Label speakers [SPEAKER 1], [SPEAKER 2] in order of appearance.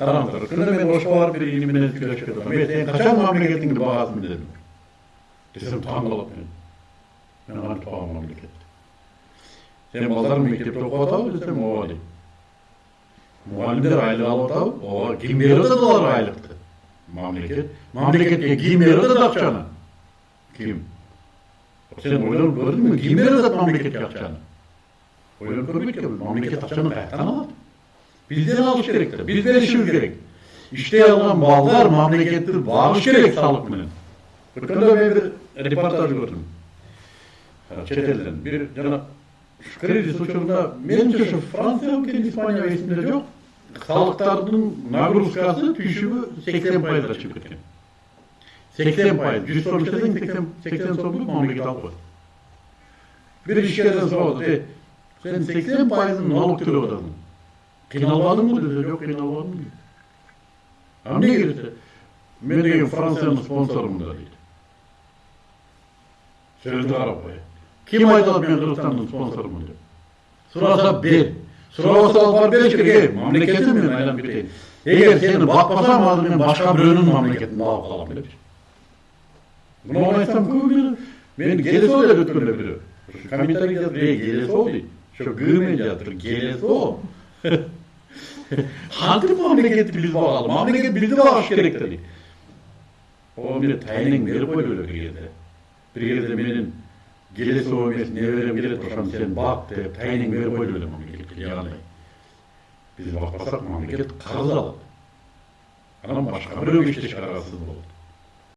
[SPEAKER 1] караңыздар күнде мен ошко барып бир иnim менен сүйлөшүп кетем мен сен качан мамлекетиңди багасың дедим десем таң калат мен мен кантип багам мамлекетти сен балдар мектепте окуп атабы десем ооба дейт мугалимдер айлык алып атабы ооба ким берип атат аларга айлыкты мамлекет. Мамлекетке ким берип атат акчаны ким? Сен ойлонуп көрдүңбү ким берип атат мамлекетке акчаны ойлонуп көрбөйт экенбиз мамлекет акчаны каяктан алат бизден Bizden alış gerektir. Bizden işimiz gerek. İşte alınan mallar memlekettir. Bağış gerek sağlık bilen. Bırkında ben bir reportaj gördüm. Çetelden. Bir cana şu kredi suçunda menimce şu Fransa ülken İspanya ve İsmi'de yok. Halklarının nagruskası düşümü 80 payda çıkıyor. 80 payız. 100 soru işlesen 80, 80 soru memleket halkı. Bir işlerden sordu. E, sen 80 payızın naluk türü odasın. Атасың кыйналбадыңбы десе? Жок кыйналбадым дейт а эмнеге десе мен деген франциянын спонсорумун да дейт сөздү карап кой ким айтат мен кыргызстандын спонсорумун деп. Сураса бер. сурабаса алып барып э мамлекетим мен айланып кетейин эгер сени бакпасам азыр мен башка бирөөнүн мамлекетин багып калам депчи мынуну айтсам көбү мен келесоо деп өткөндө бирөө комментарий жазып эй келесоо дейт ошо г менен жазып кантип биз багалы мамлекет бизди багыш керек да дейт о эмне тайнең берип койду эле бир кезде бир кезде менин келесоо эмес неберем келет ошону сен бак деп тайнең берип койду эле мамлекетке кандай биз бакпасак мамлекет карыз алат анан башка бирөөгө иштешке аргасыз болот